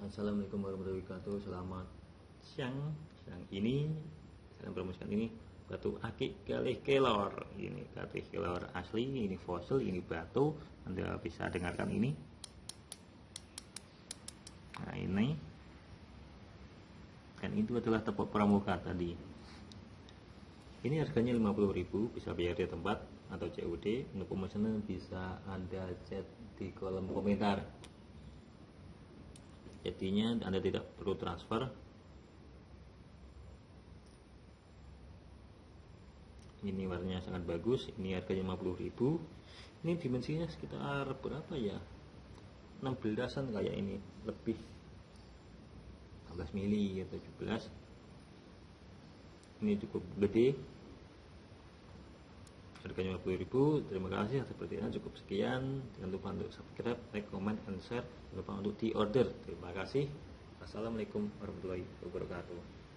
Assalamualaikum warahmatullahi wabarakatuh. Selamat siang. Siang ini Saya promosikan ini Batu akik kelih kelor. Ini kelih kelor asli Ini fosil Ini batu. Anda bisa dengarkan ini. Nah ini. Dan itu adalah tepuk pramuka tadi. Ini harganya 50000 Bisa bayar di tempat Atau COD Untuk pemesanan bisa Anda chat di kolom komentar jadinya anda tidak perlu transfer. Ini warnanya sangat bagus ini harganya 50.000 ini dimensinya sekitar berapa ya? 16an kayak ini lebih. 16 mili atau 17 ini cukup gede harganya 50.000 terima kasih. Sepertinya cukup sekian. Jangan lupa untuk subscribe like comment and share. Jangan lupa untuk di order terima kasih. Assalamualaikum warahmatullahi wabarakatuh